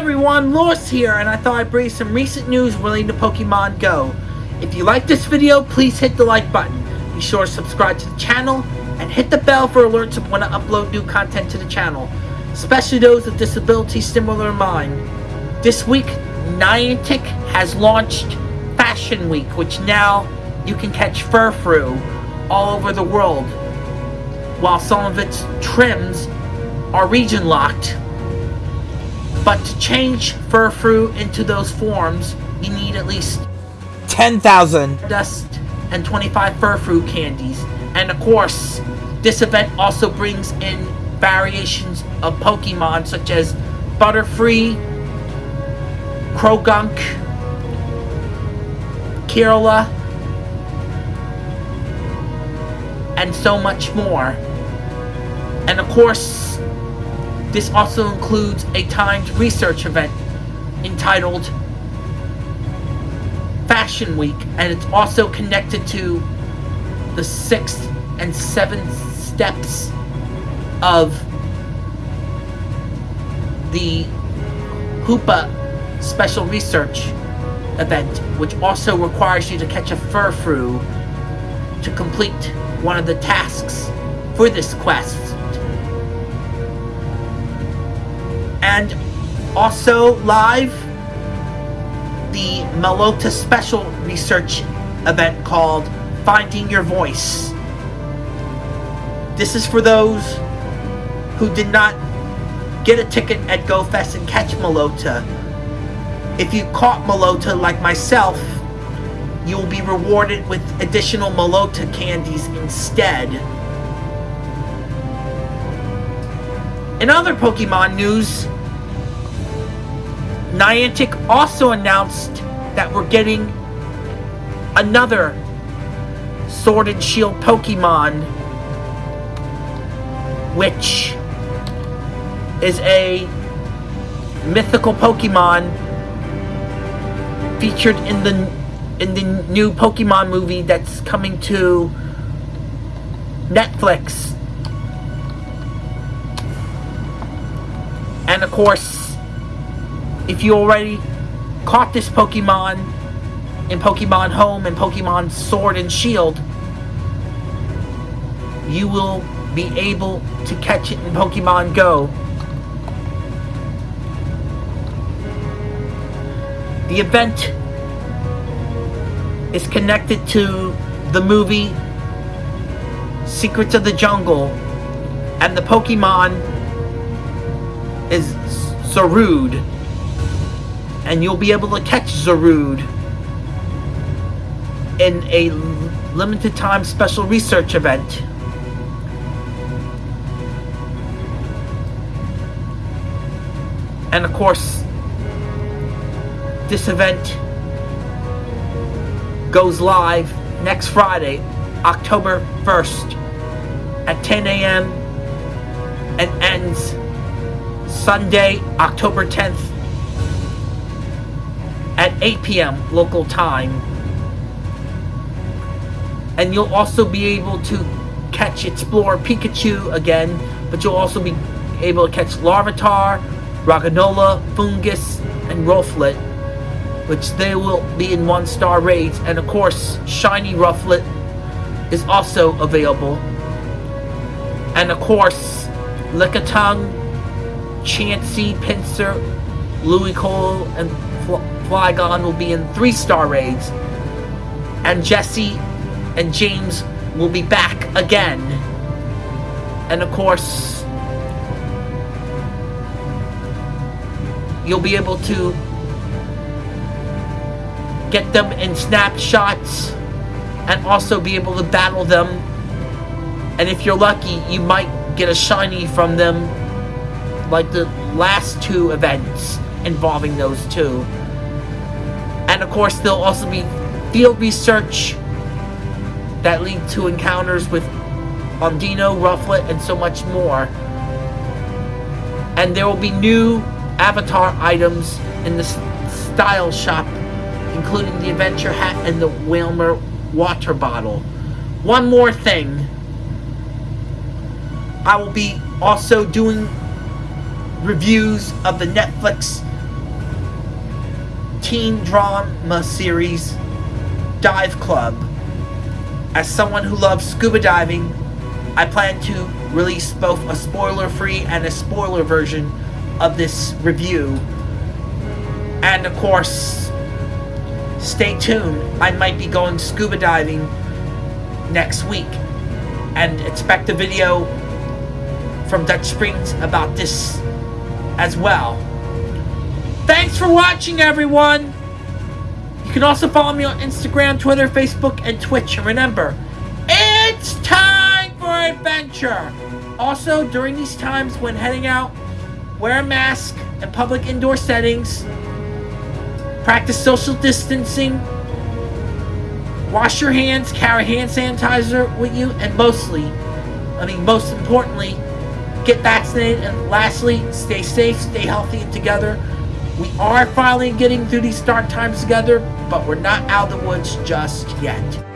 everyone, Loris here, and I thought I'd bring some recent news relating to Pokemon Go. If you like this video, please hit the like button. Be sure to subscribe to the channel, and hit the bell for alerts of when I upload new content to the channel, especially those with disabilities similar to mine. This week, Niantic has launched Fashion Week, which now you can catch Furfrou all over the world, while some of its trims are region locked. But to change Furfrou into those forms, you need at least 10,000 dust and 25 Furfrou candies. And of course, this event also brings in variations of Pokemon such as Butterfree, Croagunk, Kirlia, and so much more. And of course, this also includes a timed research event entitled Fashion Week, and it's also connected to the sixth and seventh steps of the Hoopa Special Research event, which also requires you to catch a Furfrou to complete one of the tasks for this quest. And also live the Meloetta Special Research event called Finding Your Voice. This is for those who did not get a ticket at GoFest and catch Meloetta. If you caught Meloetta like myself, you will be rewarded with additional Meloetta candies instead. In other Pokemon news, Niantic also announced that we're getting another Sword and Shield Pokemon, which is a mythical Pokemon featured in the in the new Pokemon movie that's coming to Netflix. And of course, if you already caught this Pokemon in Pokemon Home and Pokemon Sword and Shield, you will be able to catch it in Pokemon Go. The event is connected to the movie Secrets of the Jungle and the Pokemon is Zarude. And you'll be able to catch Zarude in a limited time special research event. And of course, this event goes live next Friday, October 1st at 10 a.m. and ends Sunday, October 10th at 8 p.m. local time. And you'll also be able to catch Explore Pikachu again, but you'll also be able to catch Larvitar, Roggenrola, Foongus, and Rufflet, which they will be in one-star raids. And of course, Shiny Rufflet is also available. And of course, Lickitung, Chansey, Pinsir, Ludicolo, and Flygon will be in three-star raids. And Jesse and James will be back again. And of course, you'll be able to get them in snapshots and also be able to battle them. And if you're lucky, you might get a shiny from them like the last two events involving those two. And of course, there'll also be field research that lead to encounters with Audino, Rufflet, and so much more. And there will be new avatar items in the style shop, including the adventure hat and the Wailmer water bottle. One more thing. I will be also doing reviews of the Netflix teen drama series Dive Club. As someone who loves scuba diving, I plan to release both a spoiler free and a spoiler version of this review. And of course, stay tuned. I might be going scuba diving next week. And expect a video from Dutch Springs about this as well. Thanks for watching, everyone! You can also follow me on Instagram, Twitter, Facebook, and Twitch. And remember, it's time for adventure! Also, during these times when heading out, wear a mask in public indoor settings, practice social distancing, wash your hands, carry hand sanitizer with you, and mostly, I mean, most importantly, get vaccinated. And lastly, stay safe, stay healthy, and together. We are finally getting through these dark times together, but we're not out of the woods just yet.